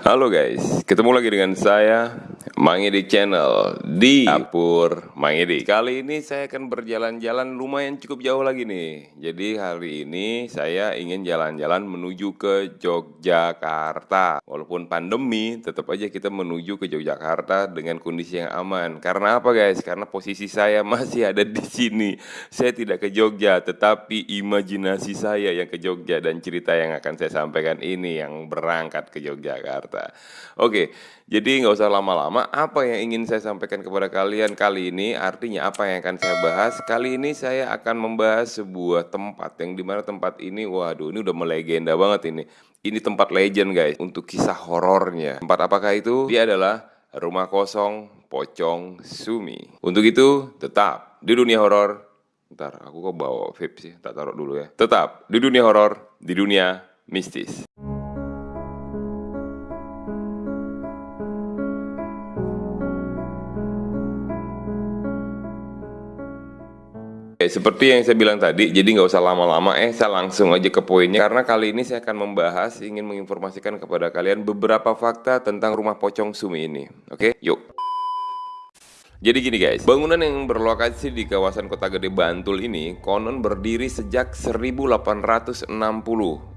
Halo guys, ketemu lagi dengan saya Mang Edi Channel di dapur Mang Edi. Kali ini saya akan berjalan-jalan lumayan cukup jauh lagi nih. Jadi hari ini saya ingin jalan-jalan menuju ke Yogyakarta. Walaupun pandemi, tetap aja kita menuju ke Yogyakarta dengan kondisi yang aman. Karena apa guys? Karena posisi saya masih ada di sini. Saya tidak ke Jogja, tetapi imajinasi saya yang ke Jogja dan cerita yang akan saya sampaikan ini yang berangkat ke Yogyakarta. Oke, jadi nggak usah lama-lama. Apa yang ingin saya sampaikan kepada kalian kali ini? Artinya apa yang akan saya bahas? Kali ini saya akan membahas sebuah tempat yang di mana tempat ini, waduh, ini udah melegenda banget ini. Ini tempat legend guys untuk kisah horornya. Tempat apakah itu? Dia adalah rumah kosong Pocong Sumi. Untuk itu, tetap di dunia horor. Ntar, aku kok bawa vape sih, tak taruh dulu ya. Tetap di dunia horor, di dunia mistis. Oke, seperti yang saya bilang tadi, jadi nggak usah lama-lama, eh saya langsung aja ke poinnya. Karena kali ini saya akan membahas, ingin menginformasikan kepada kalian beberapa fakta tentang rumah pocong Sumi ini. Oke, yuk. Jadi gini guys, bangunan yang berlokasi di kawasan Kota Gede Bantul ini konon berdiri sejak 1860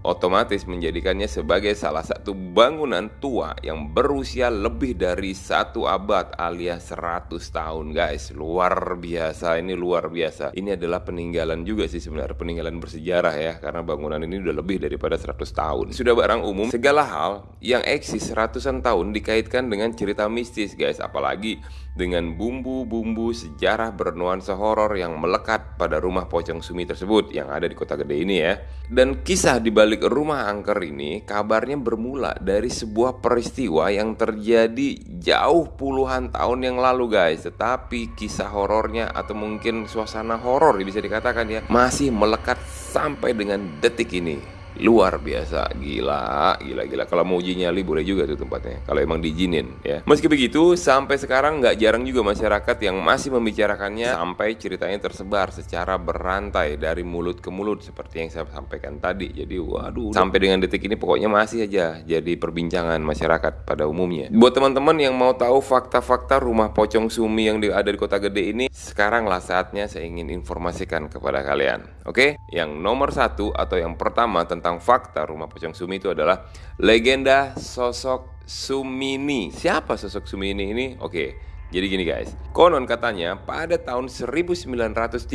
otomatis menjadikannya sebagai salah satu bangunan tua yang berusia lebih dari satu abad alias 100 tahun guys. Luar biasa ini luar biasa. Ini adalah peninggalan juga sih sebenarnya peninggalan bersejarah ya karena bangunan ini udah lebih daripada 100 tahun. Sudah barang umum segala hal yang eksis ratusan tahun dikaitkan dengan cerita mistis guys. Apalagi dengan bumbu-bumbu sejarah bernuansa horor yang melekat pada rumah pocong sumi tersebut yang ada di kota gede ini ya. Dan kisah di balik rumah angker ini kabarnya bermula dari sebuah peristiwa yang terjadi jauh puluhan tahun yang lalu guys. Tetapi kisah horornya atau mungkin suasana horor bisa dikatakan ya masih melekat sampai dengan detik ini luar biasa. Gila gila gila. Kalau mau uji nyali boleh juga tuh tempatnya kalau emang diizinin ya. Meski begitu sampai sekarang nggak jarang juga masyarakat yang masih membicarakannya sampai ceritanya tersebar secara berantai dari mulut ke mulut seperti yang saya sampaikan tadi. Jadi waduh sampai dengan detik ini pokoknya masih aja jadi perbincangan masyarakat pada umumnya. Buat teman-teman yang mau tahu fakta-fakta rumah pocong sumi yang ada di kota gede ini sekarang lah saatnya saya ingin informasikan kepada kalian. Oke? Yang nomor satu atau yang pertama tentang tentang fakta rumah pocong Sumi itu adalah legenda sosok Sumini. Siapa sosok Sumini ini? Oke, jadi gini guys, konon katanya pada tahun 1935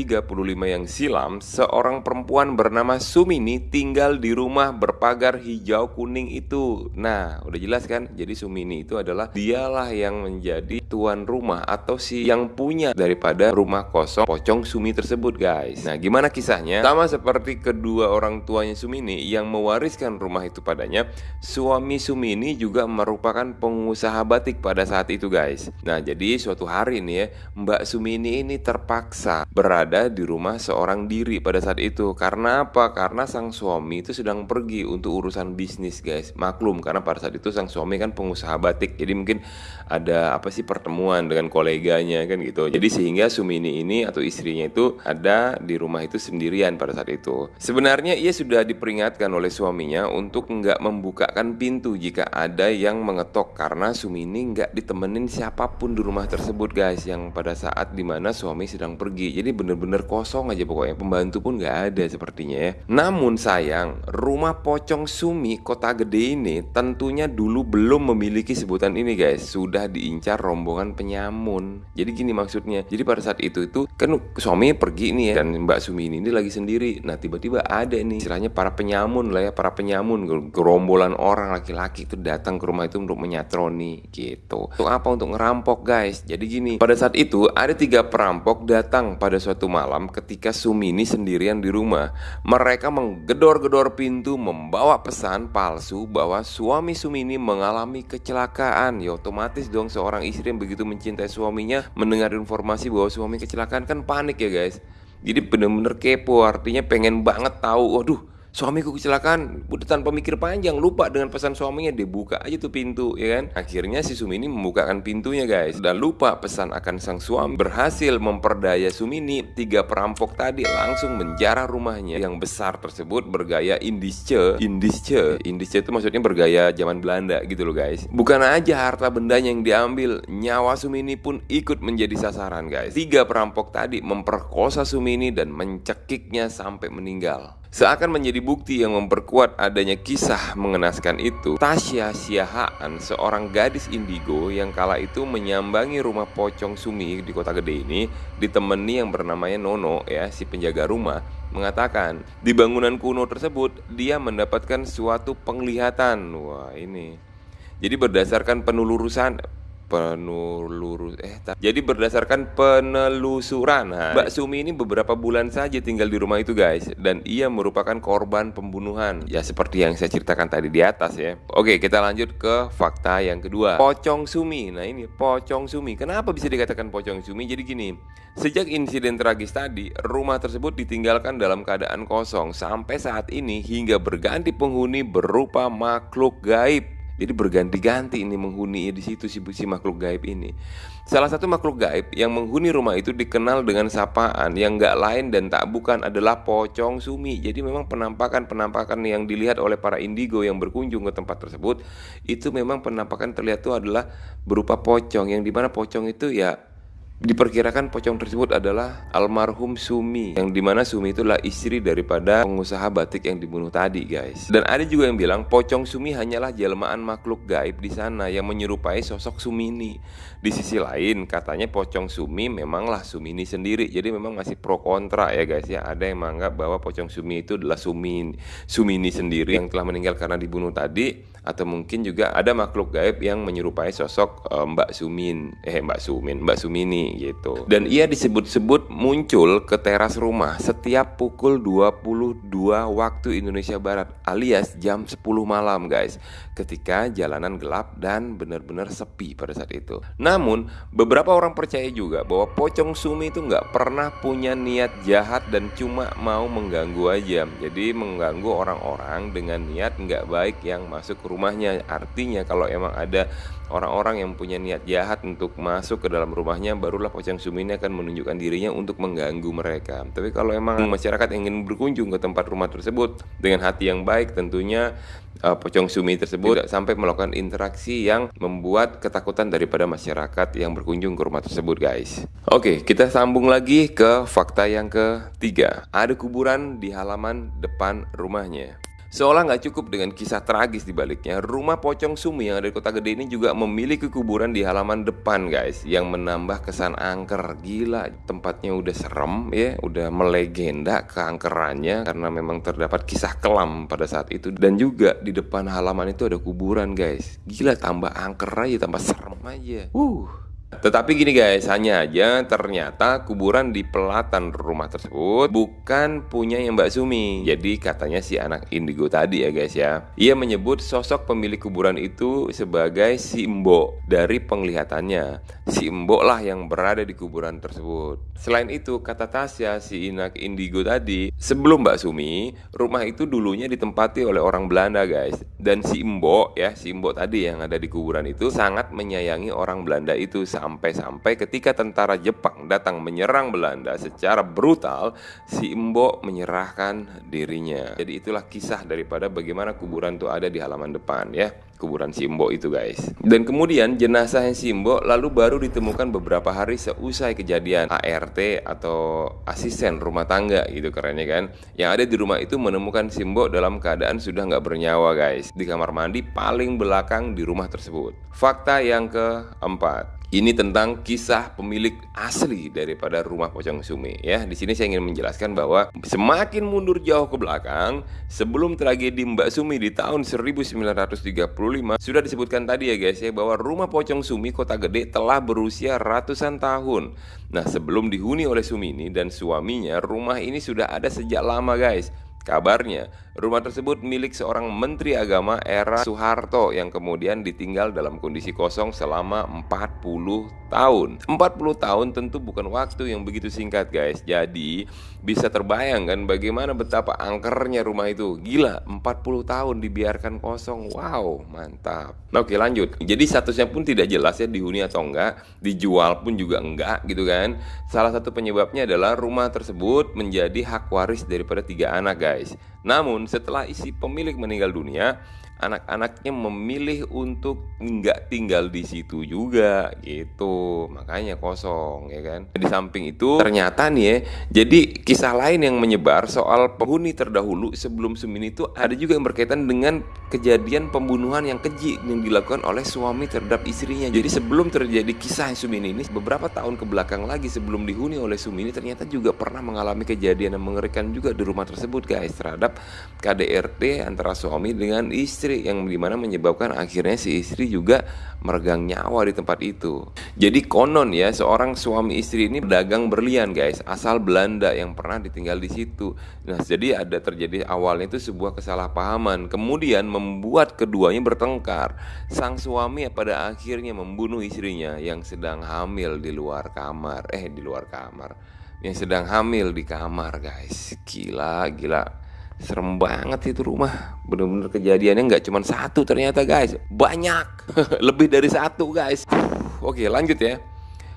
yang silam Seorang perempuan bernama Sumini tinggal di rumah berpagar hijau kuning itu. Nah udah jelas kan, jadi Sumini itu adalah dialah yang menjadi tuan rumah Atau si yang punya daripada rumah kosong pocong Sumi tersebut guys. Nah gimana kisahnya? Sama seperti kedua orang tuanya Sumini yang mewariskan rumah itu padanya Suami Sumini juga merupakan pengusaha batik pada saat itu guys. Nah jadi jadi suatu hari nih ya Mbak Sumini ini terpaksa berada di rumah seorang diri pada saat itu. Karena apa? Karena sang suami itu sedang pergi untuk urusan bisnis guys. Maklum karena pada saat itu sang suami kan pengusaha batik. Jadi mungkin ada apa sih pertemuan dengan koleganya kan gitu. Jadi sehingga Sumini ini atau istrinya itu ada di rumah itu sendirian pada saat itu. Sebenarnya ia sudah diperingatkan oleh suaminya untuk nggak membukakan pintu jika ada yang mengetok. Karena Sumini nggak ditemenin siapa pun di rumah rumah tersebut guys yang pada saat di mana suami sedang pergi. Jadi bener-bener kosong aja pokoknya. Pembantu pun nggak ada sepertinya ya. Namun sayang rumah pocong Sumi kota gede ini tentunya dulu belum memiliki sebutan ini guys. Sudah diincar rombongan penyamun. Jadi gini maksudnya. Jadi pada saat itu itu kan suami pergi nih ya dan Mbak Sumi ini, ini lagi sendiri. Nah tiba-tiba ada nih istilahnya para penyamun lah ya para penyamun. Gerombolan orang laki-laki itu datang ke rumah itu untuk menyatroni gitu. Untuk apa? Untuk ngerampok guys guys. Jadi gini Pada saat itu ada tiga perampok datang pada suatu malam Ketika Sumini sendirian di rumah. Mereka menggedor-gedor pintu Membawa pesan palsu Bahwa suami Sumini mengalami kecelakaan. Ya otomatis dong seorang istri yang begitu mencintai suaminya Mendengar informasi bahwa suami kecelakaan kan panik ya guys. Jadi bener-bener kepo Artinya pengen banget tahu Waduh suamiku kecelakaan udah tanpa mikir panjang lupa dengan pesan suaminya dia buka aja tuh pintu ya kan? Akhirnya si Sumini membukakan pintunya guys. Dan lupa pesan akan sang suami. Berhasil memperdaya Sumini tiga perampok tadi langsung menjarah rumahnya. Yang besar tersebut bergaya indische. Indische? Indische itu maksudnya bergaya zaman Belanda gitu loh guys. Bukan aja harta bendanya yang diambil nyawa Sumini pun ikut menjadi sasaran guys. Tiga perampok tadi memperkosa Sumini dan mencekiknya sampai meninggal Seakan menjadi bukti yang memperkuat adanya kisah mengenaskan itu, Tasya Siahaan, seorang gadis indigo yang kala itu menyambangi rumah Pocong Sumi di kota gede ini, ditemani yang bernamanya Nono ya, si penjaga rumah, mengatakan di bangunan kuno tersebut dia mendapatkan suatu penglihatan. Wah, ini. Jadi berdasarkan penelurusan penelurus eh jadi berdasarkan penelusuran nah, Mbak Sumi ini beberapa bulan saja tinggal di rumah itu guys. Dan ia merupakan korban pembunuhan. Ya seperti yang saya ceritakan tadi di atas ya. Oke kita lanjut ke fakta yang kedua. Pocong Sumi. Nah ini Pocong Sumi. Kenapa bisa dikatakan Pocong Sumi? Jadi gini sejak insiden tragis tadi rumah tersebut ditinggalkan dalam keadaan kosong. Sampai saat ini hingga berganti penghuni berupa makhluk gaib jadi berganti-ganti ini menghuni di situ si, si makhluk gaib ini. Salah satu makhluk gaib yang menghuni rumah itu dikenal dengan sapaan yang gak lain dan tak bukan adalah pocong sumi. Jadi memang penampakan-penampakan yang dilihat oleh para indigo yang berkunjung ke tempat tersebut itu memang penampakan terlihat itu adalah berupa pocong yang di mana pocong itu ya Diperkirakan pocong tersebut adalah almarhum Sumi Yang di mana Sumi itu adalah istri daripada pengusaha batik yang dibunuh tadi guys. Dan ada juga yang bilang pocong Sumi hanyalah jelmaan makhluk gaib di sana Yang menyerupai sosok Sumini Di sisi lain katanya pocong Sumi memanglah Sumini sendiri. Jadi memang masih pro kontra ya guys ya. Ada yang menganggap bahwa pocong Sumi itu adalah Sumin Sumini sendiri yang telah meninggal karena dibunuh tadi atau mungkin juga ada makhluk gaib yang menyerupai sosok uh, Mbak Sumin. Eh Mbak Sumin Mbak Sumini gitu. Dan ia disebut-sebut muncul ke teras rumah setiap pukul 22 waktu Indonesia Barat alias jam 10 malam guys. Ketika jalanan gelap dan benar-benar sepi pada saat itu. Namun beberapa orang percaya juga bahwa pocong Sumi itu nggak pernah punya niat jahat dan cuma mau mengganggu aja. Jadi mengganggu orang-orang dengan niat nggak baik yang masuk ke rumahnya. Artinya kalau emang ada orang-orang yang punya niat jahat untuk masuk ke dalam rumahnya Barulah pocong sumi ini akan menunjukkan dirinya untuk mengganggu mereka. Tapi kalau emang masyarakat ingin berkunjung ke tempat rumah tersebut Dengan hati yang baik tentunya uh, pocong sumi tersebut tidak sampai melakukan interaksi yang membuat ketakutan daripada masyarakat yang berkunjung ke rumah tersebut guys. Oke kita sambung lagi ke fakta yang ketiga. Ada kuburan di halaman depan rumahnya Seolah nggak cukup dengan kisah tragis di baliknya, rumah Pocong Sumi yang ada di kota gede ini juga memiliki kuburan di halaman depan guys Yang menambah kesan angker. Gila, tempatnya udah serem ya, udah melegenda keangkerannya Karena memang terdapat kisah kelam pada saat itu. Dan juga di depan halaman itu ada kuburan guys. Gila, tambah angker aja, tambah serem aja. Uh tetapi gini guys, hanya aja ternyata kuburan di pelatan rumah tersebut bukan punya yang Mbak Sumi. Jadi katanya si anak indigo tadi ya guys ya. Ia menyebut sosok pemilik kuburan itu sebagai si Mbok dari penglihatannya. Si Mbok lah yang berada di kuburan tersebut. Selain itu, kata Tasya si anak indigo tadi, sebelum Mbak Sumi, rumah itu dulunya ditempati oleh orang Belanda guys. Dan si Mbok ya, si Mbok tadi yang ada di kuburan itu sangat menyayangi orang Belanda itu Sampai-sampai ketika tentara Jepang datang menyerang Belanda secara brutal, si Embo menyerahkan dirinya. Jadi itulah kisah daripada bagaimana kuburan itu ada di halaman depan ya. Kuburan Simbo itu guys. Dan kemudian jenazah Simbo lalu baru ditemukan beberapa hari seusai kejadian ART atau asisten rumah tangga gitu kerennya kan. Yang ada di rumah itu menemukan Simbo dalam keadaan sudah nggak bernyawa guys. Di kamar mandi paling belakang di rumah tersebut. Fakta yang keempat ini tentang kisah pemilik asli daripada rumah Pocong Sumi ya. Di sini saya ingin menjelaskan bahwa semakin mundur jauh ke belakang, sebelum tragedi Mbak Sumi di tahun 1935 sudah disebutkan tadi ya guys ya bahwa rumah Pocong Sumi Kota Gede telah berusia ratusan tahun. Nah, sebelum dihuni oleh Sumini dan suaminya, rumah ini sudah ada sejak lama guys. Kabarnya, Rumah tersebut milik seorang menteri agama era Soeharto yang kemudian ditinggal dalam kondisi kosong selama 40 tahun. 40 tahun tentu bukan waktu yang begitu singkat, guys. Jadi, bisa terbayangkan bagaimana betapa angkernya rumah itu. Gila, 40 tahun dibiarkan kosong. Wow, mantap. Nah, oke, lanjut. Jadi statusnya pun tidak jelas ya dihuni atau enggak, dijual pun juga enggak gitu kan. Salah satu penyebabnya adalah rumah tersebut menjadi hak waris daripada tiga anak, guys. Namun setelah isi pemilik meninggal dunia, anak-anaknya memilih untuk nggak tinggal di situ juga gitu. Makanya kosong ya kan? Di samping itu ternyata nih ya jadi kisah lain yang menyebar soal penghuni terdahulu sebelum Sumin itu ada juga yang berkaitan dengan kejadian pembunuhan yang keji yang dilakukan oleh suami terhadap istrinya. Jadi sebelum terjadi kisah Sumin ini beberapa tahun ke belakang lagi sebelum dihuni oleh Sumini ternyata juga pernah mengalami kejadian yang mengerikan juga di rumah tersebut guys terhadap KDRT antara suami dengan istri istri yang di mana menyebabkan akhirnya si istri juga meregang nyawa di tempat itu. Jadi konon ya seorang suami istri ini pedagang berlian guys, asal Belanda yang pernah ditinggal di situ. Nah jadi ada terjadi awalnya itu sebuah kesalahpahaman, kemudian membuat keduanya bertengkar. Sang suami pada akhirnya membunuh istrinya yang sedang hamil di luar kamar, eh di luar kamar, yang sedang hamil di kamar guys. Gila, gila Serem banget itu rumah. Bener-bener kejadiannya nggak cuma satu ternyata guys. Banyak. Lebih dari satu guys. Oke lanjut ya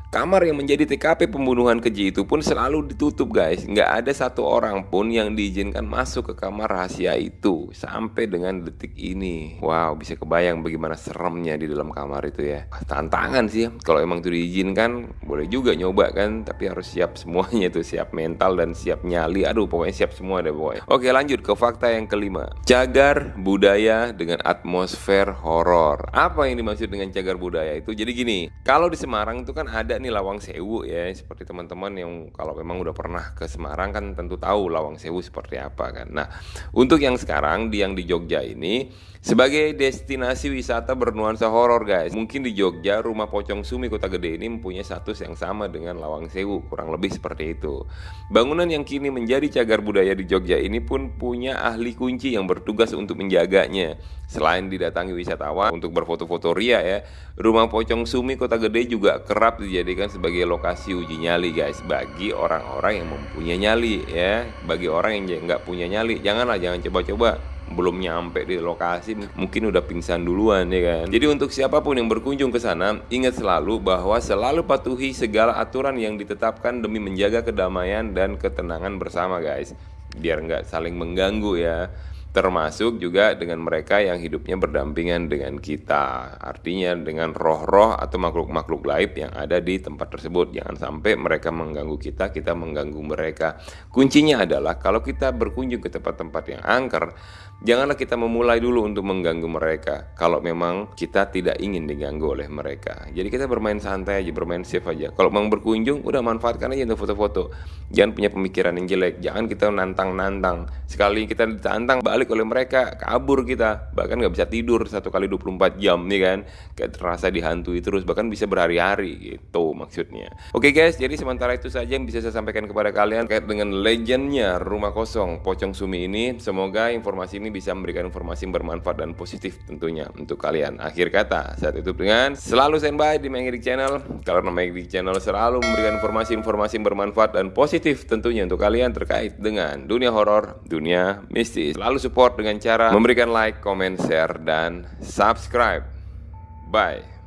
Kamar yang menjadi TKP pembunuhan keji itu pun selalu ditutup guys. Nggak ada satu orang pun yang diizinkan masuk ke kamar rahasia itu Sampai dengan detik ini. Wow bisa kebayang bagaimana seremnya di dalam kamar itu ya. Tantangan sih ya. Kalau emang itu diizinkan boleh juga nyoba kan. Tapi harus siap semuanya tuh. Siap mental dan siap nyali. Aduh pokoknya siap semua deh pokoknya. Oke lanjut ke fakta yang kelima. Cagar budaya dengan atmosfer horor. Apa yang dimaksud dengan cagar budaya itu? Jadi gini Kalau di Semarang itu kan ada nih Lawang Sewu ya seperti teman-teman yang kalau memang udah pernah ke Semarang kan tentu tahu Lawang Sewu seperti apa kan. Nah, untuk yang sekarang di yang di Jogja ini sebagai destinasi wisata bernuansa horor guys. Mungkin di Jogja rumah Pocong Sumi Kota Gede ini mempunyai status yang sama dengan Lawang Sewu, kurang lebih seperti itu. Bangunan yang kini menjadi cagar budaya di Jogja ini pun punya ahli kunci yang bertugas untuk menjaganya. Selain didatangi wisatawan untuk berfoto-foto ria ya, rumah Pocong Sumi Kota Gede juga kerap dijadikan sebagai lokasi uji nyali guys bagi orang-orang yang mempunyai nyali ya. Bagi orang yang nggak punya nyali, janganlah jangan coba-coba belum nyampe di lokasi mungkin udah pingsan duluan ya kan. Jadi untuk siapa pun yang berkunjung ke sana, ingat selalu bahwa selalu patuhi segala aturan yang ditetapkan demi menjaga kedamaian dan ketenangan bersama guys. Biar nggak saling mengganggu ya termasuk juga dengan mereka yang hidupnya berdampingan dengan kita. Artinya dengan roh-roh atau makhluk-makhluk laib yang ada di tempat tersebut. Jangan sampai mereka mengganggu kita, kita mengganggu mereka. Kuncinya adalah kalau kita berkunjung ke tempat-tempat yang angker, janganlah kita memulai dulu untuk mengganggu mereka. Kalau memang kita tidak ingin diganggu oleh mereka. Jadi kita bermain santai aja, bermain safe aja. Kalau memang berkunjung, udah manfaatkan aja untuk foto-foto. Jangan punya pemikiran yang jelek, jangan kita nantang-nantang. Sekali kita ditantang, balik oleh mereka kabur kita. Bahkan nggak bisa tidur satu kali 24 jam nih kan? Kayak terasa dihantui terus bahkan bisa berhari-hari gitu maksudnya. Oke guys jadi sementara itu saja yang bisa saya sampaikan kepada kalian terkait dengan legendnya rumah kosong Pocong Sumi ini. Semoga informasi ini bisa memberikan informasi yang bermanfaat dan positif tentunya untuk kalian. Akhir kata saat itu dengan selalu standby di Mengirik Channel karena Mengirik Channel selalu memberikan informasi-informasi yang bermanfaat dan positif tentunya untuk kalian terkait dengan dunia horor dunia mistis. Selalu support dengan cara memberikan like, comment, share, dan subscribe. Bye.